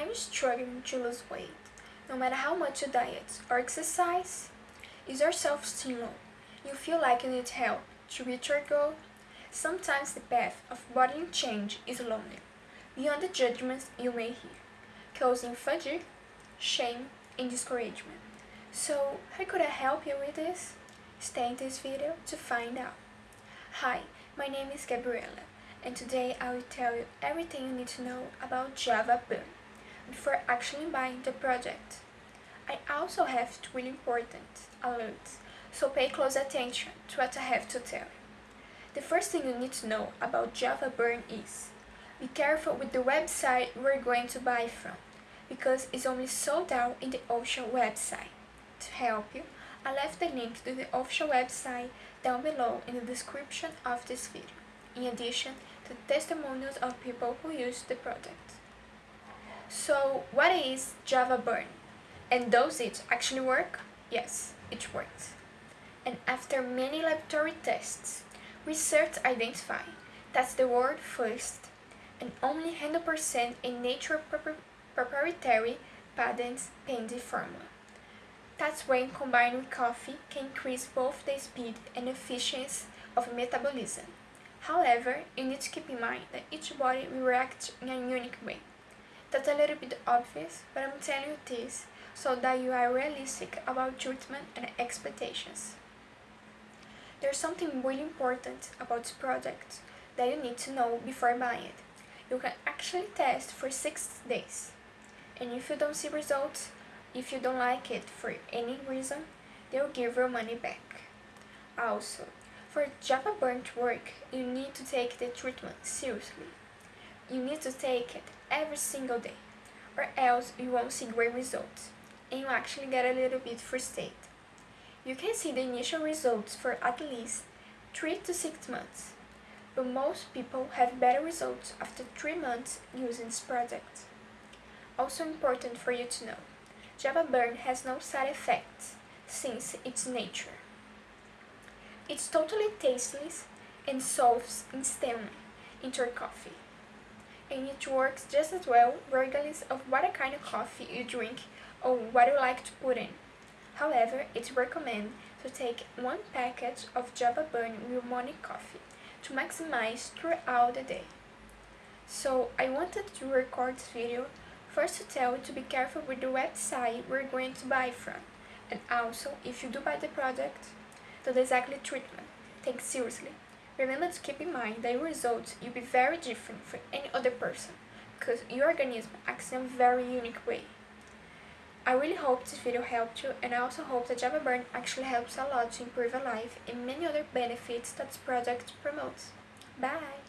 You struggling to lose weight, no matter how much you diet or exercise? Is your self-esteem low? You feel like you need help to reach your goal? Sometimes the path of bodily change is lonely, beyond the judgments you may hear, causing fatigue, shame, and discouragement. So, how could I help you with this? Stay in this video to find out. Hi, my name is Gabriela, and today I will tell you everything you need to know about Java Burn before actually buying the project. I also have two important alerts, so pay close attention to what I have to tell you. The first thing you need to know about Java Burn is be careful with the website we're going to buy from, because it's only sold out in the official website. To help you, I left the link to the official website down below in the description of this video, in addition to testimonials of people who use the product. So, what is Java Burn? And does it actually work? Yes, it works. And after many laboratory tests, research identified that the world first and only 100% in nature proprietary patents pending formula. That's when combined with coffee can increase both the speed and efficiency of metabolism. However, you need to keep in mind that each body will react in a unique way. That's a little bit obvious, but I'm telling you this so that you are realistic about treatment and expectations. There's something really important about this product that you need to know before buying it. You can actually test for 6 days. And if you don't see results, if you don't like it for any reason, they'll give your money back. Also, for Java Burn to work, you need to take the treatment seriously. You need to take it every single day, or else you won't see great results, and you actually get a little bit frustrated. You can see the initial results for at least 3 to 6 months, but most people have better results after 3 months using this product. Also important for you to know, Java Burn has no side effects since its nature. It's totally tasteless and dissolves instantly into your coffee and it works just as well regardless of what kind of coffee you drink or what you like to put in. However, it's recommended to take one package of Java Burn with morning coffee to maximize throughout the day. So I wanted to record this video first to tell you to be careful with the website we're going to buy from and also if you do buy the product, the exactly treatment. Take seriously. Remember to keep in mind that your results will be very different from any other person, because your organism acts in a very unique way. I really hope this video helped you and I also hope that Java Burn actually helps a lot to improve your life and many other benefits that this product promotes. Bye!